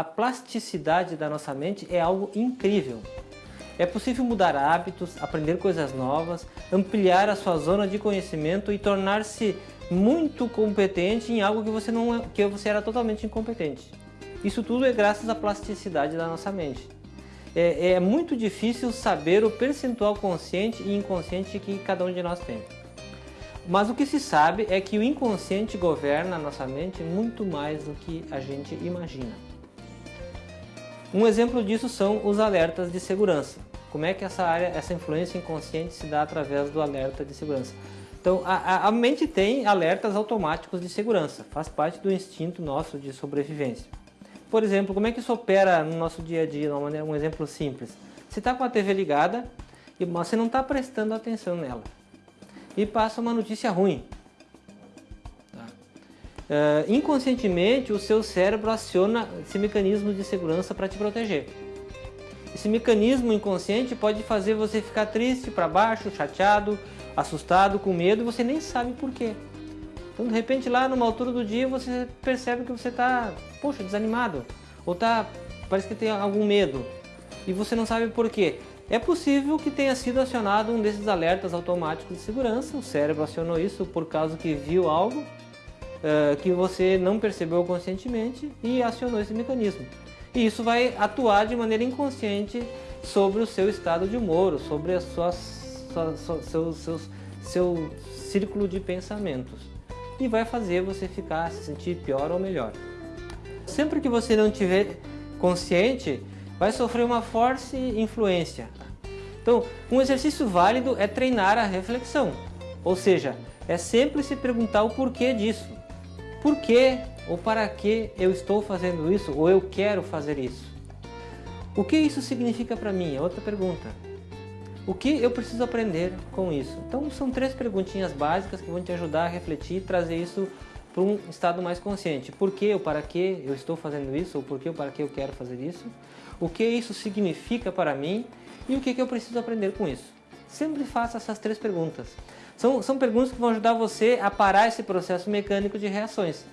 a plasticidade da nossa mente é algo incrível. É possível mudar hábitos, aprender coisas novas, ampliar a sua zona de conhecimento e tornar-se muito competente em algo que você, não, é, que você era totalmente incompetente. Isso tudo é graças à plasticidade da nossa mente. É, é muito difícil saber o percentual consciente e inconsciente que cada um de nós tem. Mas o que se sabe é que o inconsciente governa a nossa mente muito mais do que a gente imagina. Um exemplo disso são os alertas de segurança. Como é que essa área, essa influência inconsciente se dá através do alerta de segurança? Então, a, a mente tem alertas automáticos de segurança, faz parte do instinto nosso de sobrevivência. Por exemplo, como é que isso opera no nosso dia a dia, um exemplo simples. Você está com a TV ligada e você não está prestando atenção nela. E passa uma notícia ruim. Uh, inconscientemente, o seu cérebro aciona esse mecanismo de segurança para te proteger. Esse mecanismo inconsciente pode fazer você ficar triste, para baixo, chateado, assustado, com medo, você nem sabe por quê. Então, de repente, lá numa altura do dia, você percebe que você está, poxa, desanimado. Ou tá, parece que tem algum medo. E você não sabe por quê. É possível que tenha sido acionado um desses alertas automáticos de segurança. O cérebro acionou isso por causa que viu algo uh, que você não percebeu conscientemente e acionou esse mecanismo. E isso vai atuar de maneira inconsciente sobre o seu estado de humor, sobre a sua, sua, sua seu, seu, seu círculo de pensamentos e vai fazer você ficar, se sentir pior ou melhor. Sempre que você não estiver consciente, vai sofrer uma forte influência. Então, um exercício válido é treinar a reflexão, ou seja, é sempre se perguntar o porquê disso. Por que ou para que eu estou fazendo isso ou eu quero fazer isso? O que isso significa para mim? É outra pergunta. O que eu preciso aprender com isso? Então são três perguntinhas básicas que vão te ajudar a refletir e trazer isso para um estado mais consciente. Por que ou para que eu estou fazendo isso? Ou por que ou para que eu quero fazer isso? O que isso significa para mim? E o que eu preciso aprender com isso? Sempre faça essas três perguntas. São, são perguntas que vão ajudar você a parar esse processo mecânico de reações.